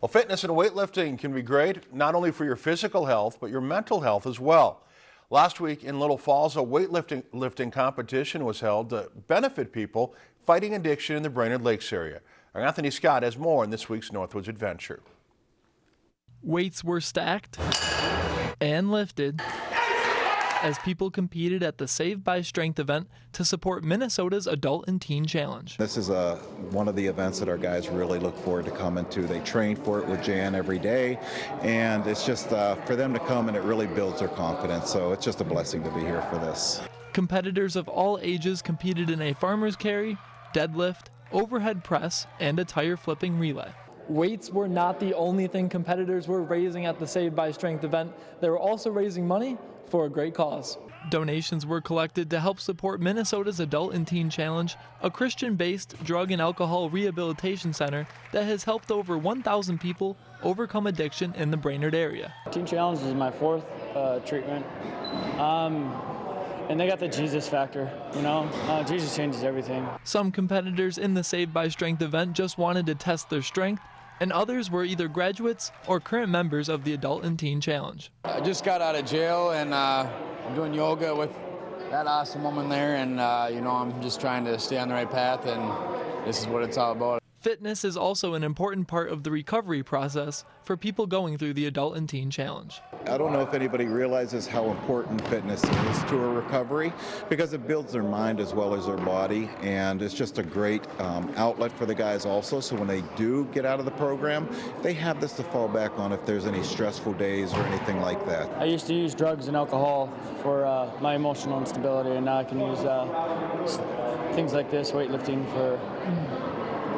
Well, fitness and weightlifting can be great, not only for your physical health, but your mental health as well. Last week in Little Falls, a weightlifting lifting competition was held to benefit people fighting addiction in the Brainerd Lakes area. Our Anthony Scott has more in this week's Northwoods Adventure. Weights were stacked and lifted as people competed at the Save by Strength event to support Minnesota's Adult and Teen Challenge. This is a, one of the events that our guys really look forward to coming to. They train for it with Jan every day, and it's just uh, for them to come and it really builds their confidence. So it's just a blessing to be here for this. Competitors of all ages competed in a farmer's carry, deadlift, overhead press, and a tire flipping relay. Weights were not the only thing competitors were raising at the Save by Strength event. They were also raising money for a great cause. Donations were collected to help support Minnesota's Adult and Teen Challenge, a Christian based drug and alcohol rehabilitation center that has helped over 1,000 people overcome addiction in the Brainerd area. Teen Challenge is my fourth uh, treatment. Um, and they got the Jesus factor, you know? Uh, Jesus changes everything. Some competitors in the Save by Strength event just wanted to test their strength and others were either graduates or current members of the Adult and Teen Challenge. I just got out of jail and uh, I'm doing yoga with that awesome woman there, and uh, you know I'm just trying to stay on the right path, and this is what it's all about. Fitness is also an important part of the recovery process for people going through the Adult and Teen Challenge. I don't know if anybody realizes how important fitness is to a recovery because it builds their mind as well as their body and it's just a great um, outlet for the guys also so when they do get out of the program they have this to fall back on if there's any stressful days or anything like that. I used to use drugs and alcohol for uh, my emotional instability and now I can use uh, things like this, weightlifting for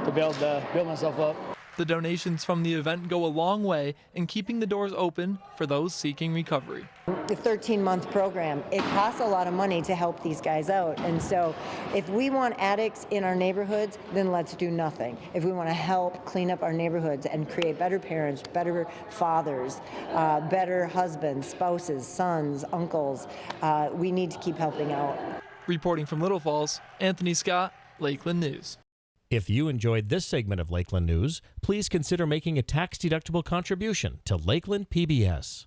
to build, uh, build myself up. The donations from the event go a long way in keeping the doors open for those seeking recovery. The 13-month program, it costs a lot of money to help these guys out. And so if we want addicts in our neighborhoods, then let's do nothing. If we want to help clean up our neighborhoods and create better parents, better fathers, uh, better husbands, spouses, sons, uncles, uh, we need to keep helping out. Reporting from Little Falls, Anthony Scott, Lakeland News. If you enjoyed this segment of Lakeland News, please consider making a tax-deductible contribution to Lakeland PBS.